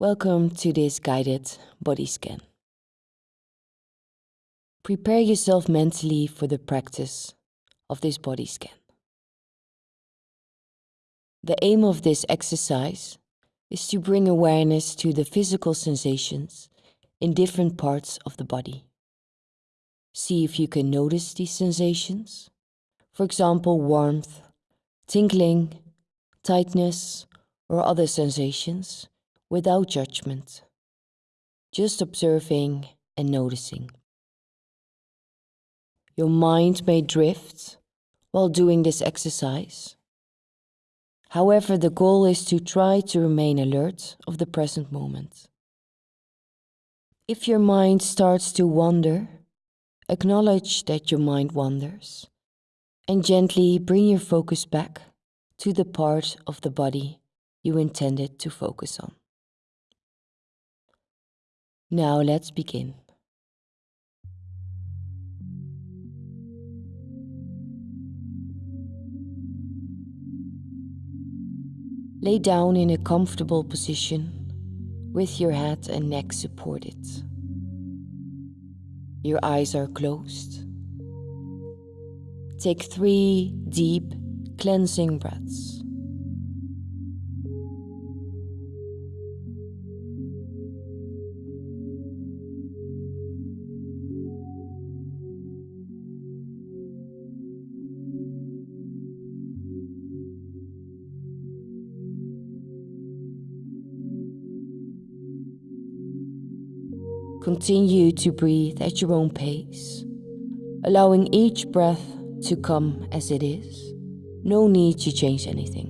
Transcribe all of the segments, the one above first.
Welcome to this guided body scan. Prepare yourself mentally for the practice of this body scan. The aim of this exercise is to bring awareness to the physical sensations in different parts of the body. See if you can notice these sensations. For example, warmth, tingling, tightness, or other sensations without judgment, just observing and noticing. Your mind may drift while doing this exercise. However, the goal is to try to remain alert of the present moment. If your mind starts to wander, acknowledge that your mind wanders and gently bring your focus back to the part of the body you intended to focus on. Now let's begin. Lay down in a comfortable position with your head and neck supported. Your eyes are closed. Take three deep cleansing breaths. Continue to breathe at your own pace, allowing each breath to come as it is. No need to change anything.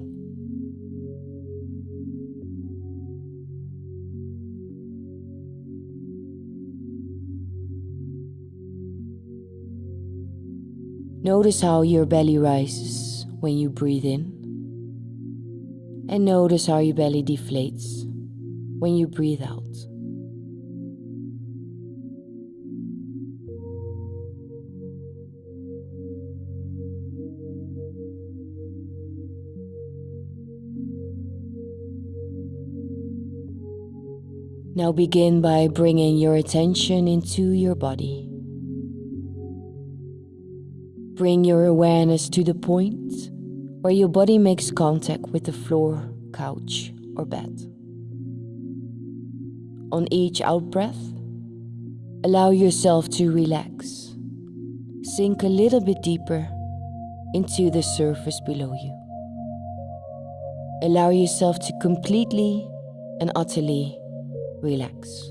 Notice how your belly rises when you breathe in, and notice how your belly deflates when you breathe out. Now begin by bringing your attention into your body. Bring your awareness to the point where your body makes contact with the floor, couch, or bed. On each out breath, allow yourself to relax. Sink a little bit deeper into the surface below you. Allow yourself to completely and utterly relax.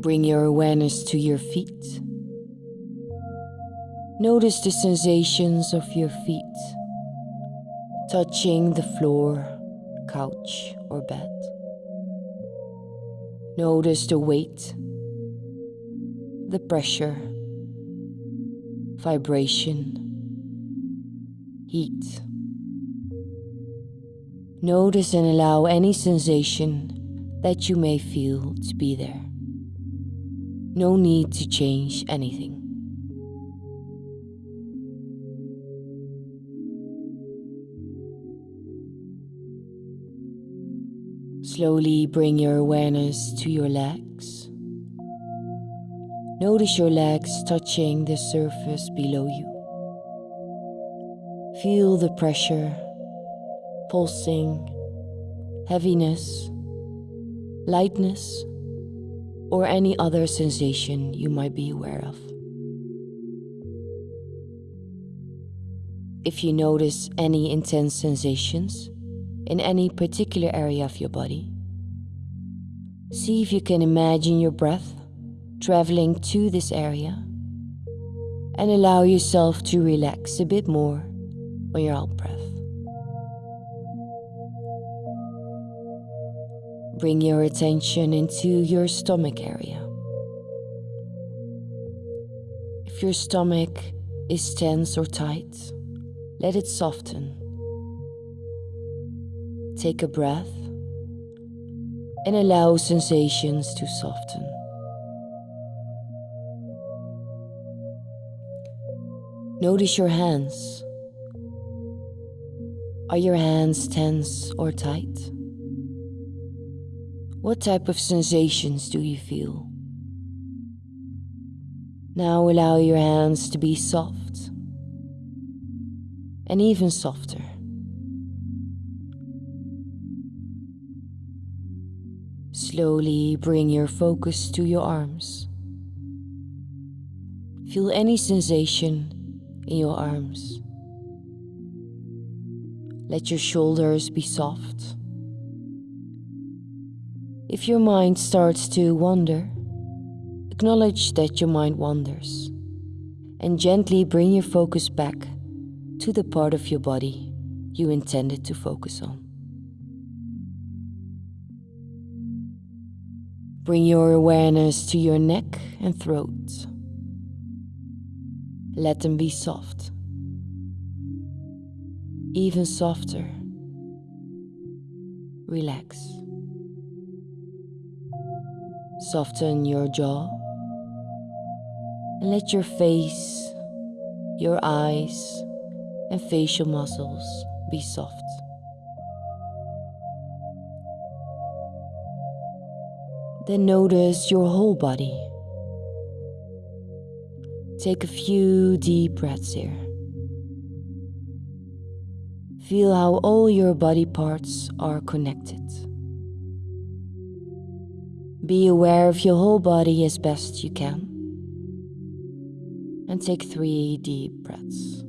Bring your awareness to your feet. Notice the sensations of your feet touching the floor, couch, or bed. Notice the weight, the pressure, vibration, heat. Notice and allow any sensation that you may feel to be there. No need to change anything. Slowly bring your awareness to your legs. Notice your legs touching the surface below you. Feel the pressure pulsing, heaviness, lightness, or any other sensation you might be aware of. If you notice any intense sensations in any particular area of your body, see if you can imagine your breath traveling to this area and allow yourself to relax a bit more on your out breath. Bring your attention into your stomach area. If your stomach is tense or tight, let it soften. Take a breath and allow sensations to soften. Notice your hands. Are your hands tense or tight? What type of sensations do you feel? Now allow your hands to be soft and even softer. Slowly bring your focus to your arms. Feel any sensation in your arms. Let your shoulders be soft. If your mind starts to wander, acknowledge that your mind wanders and gently bring your focus back to the part of your body you intended to focus on. Bring your awareness to your neck and throat. Let them be soft, even softer. Relax. Soften your jaw and let your face, your eyes, and facial muscles be soft. Then notice your whole body. Take a few deep breaths here. Feel how all your body parts are connected. Be aware of your whole body as best you can. And take three deep breaths.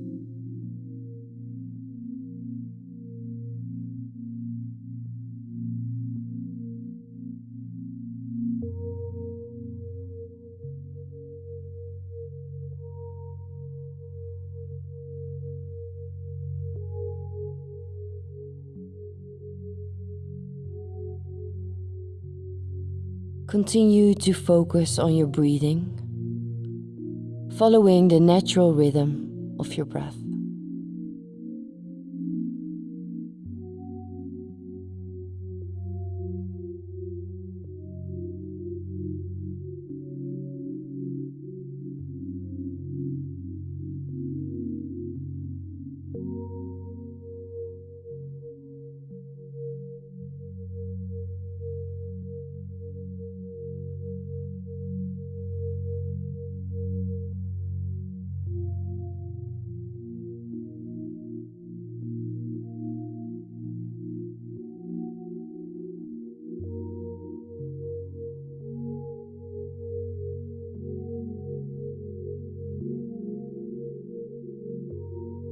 Continue to focus on your breathing, following the natural rhythm of your breath.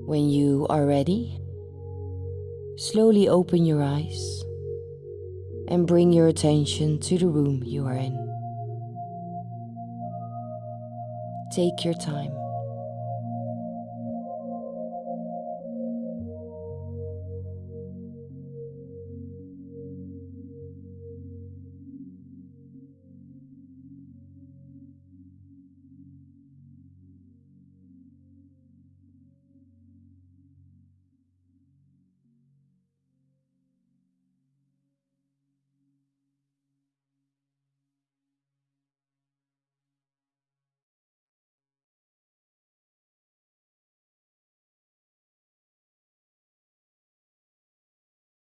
When you are ready, slowly open your eyes and bring your attention to the room you are in. Take your time.